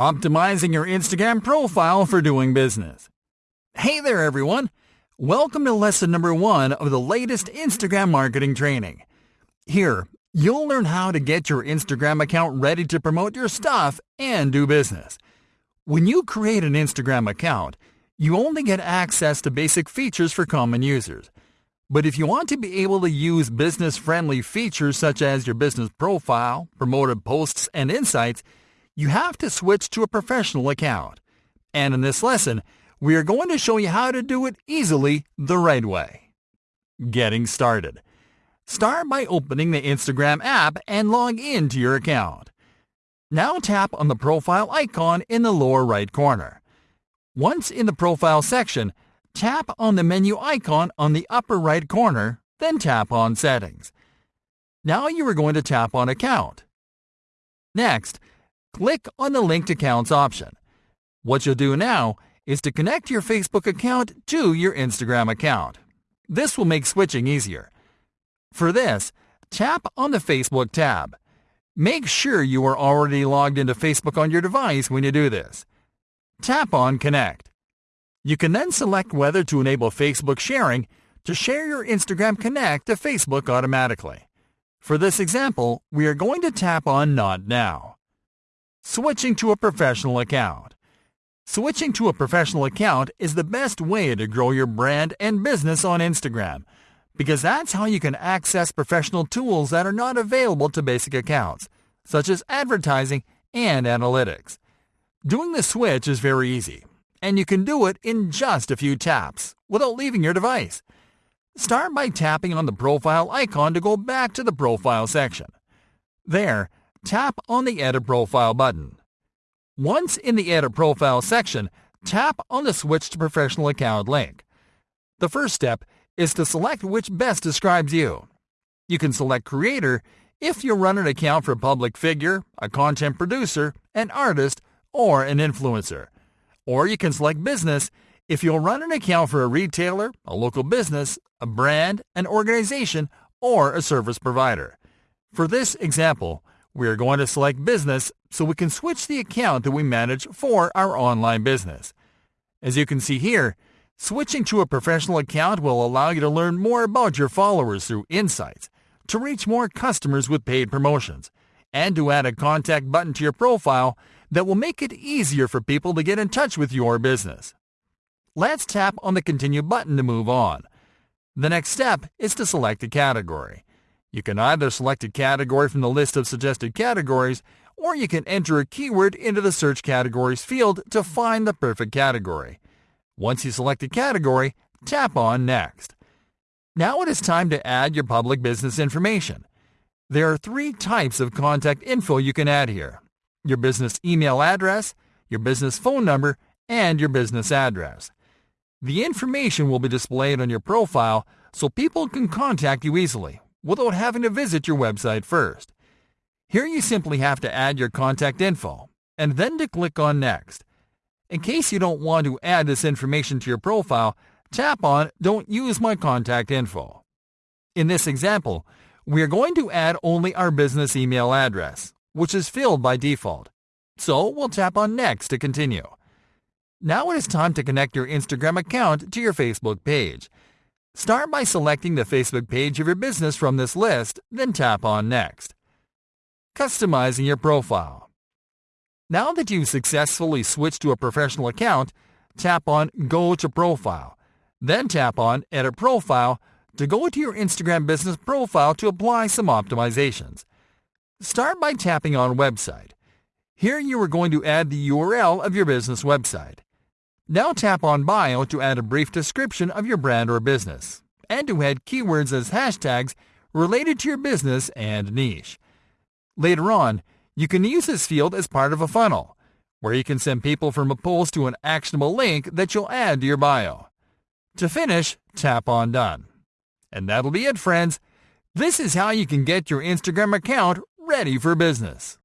Optimizing your Instagram profile for doing business. Hey there, everyone. Welcome to lesson number one of the latest Instagram marketing training. Here, you'll learn how to get your Instagram account ready to promote your stuff and do business. When you create an Instagram account, you only get access to basic features for common users. But if you want to be able to use business-friendly features such as your business profile, promoted posts, and insights, you have to switch to a professional account. And in this lesson, we are going to show you how to do it easily the right way. Getting started. Start by opening the Instagram app and log in to your account. Now tap on the profile icon in the lower right corner. Once in the profile section, tap on the menu icon on the upper right corner, then tap on Settings. Now you are going to tap on Account. Next, click on the Linked Accounts option. What you'll do now is to connect your Facebook account to your Instagram account. This will make switching easier. For this, tap on the Facebook tab. Make sure you are already logged into Facebook on your device when you do this. Tap on Connect. You can then select whether to enable Facebook sharing to share your Instagram Connect to Facebook automatically. For this example, we are going to tap on Not Now. Switching to a professional account. Switching to a professional account is the best way to grow your brand and business on Instagram because that's how you can access professional tools that are not available to basic accounts, such as advertising and analytics. Doing the switch is very easy and you can do it in just a few taps without leaving your device. Start by tapping on the profile icon to go back to the profile section. There, tap on the Edit Profile button. Once in the Edit Profile section, tap on the Switch to Professional Account link. The first step is to select which best describes you. You can select Creator if you run an account for a public figure, a content producer, an artist, or an influencer. Or you can select business if you'll run an account for a retailer, a local business, a brand, an organization, or a service provider. For this example, we are going to select business so we can switch the account that we manage for our online business. As you can see here, switching to a professional account will allow you to learn more about your followers through insights, to reach more customers with paid promotions, and to add a contact button to your profile that will make it easier for people to get in touch with your business. Let's tap on the Continue button to move on. The next step is to select a category. You can either select a category from the list of suggested categories, or you can enter a keyword into the Search Categories field to find the perfect category. Once you select a category, tap on Next. Now it is time to add your public business information. There are three types of contact info you can add here your business email address, your business phone number, and your business address. The information will be displayed on your profile so people can contact you easily without having to visit your website first. Here you simply have to add your contact info and then to click on Next. In case you don't want to add this information to your profile, tap on Don't use my contact info. In this example, we are going to add only our business email address, which is filled by default. So we'll tap on Next to continue. Now it is time to connect your Instagram account to your Facebook page. Start by selecting the Facebook page of your business from this list, then tap on Next. Customizing your profile. Now that you've successfully switched to a professional account, tap on Go to Profile. Then tap on Edit Profile to go to your Instagram business profile to apply some optimizations. Start by tapping on Website. Here you are going to add the URL of your business website. Now tap on Bio to add a brief description of your brand or business, and to add keywords as hashtags related to your business and niche. Later on, you can use this field as part of a funnel, where you can send people from a post to an actionable link that you'll add to your bio. To finish, tap on Done. And that'll be it, friends. This is how you can get your Instagram account ready for business.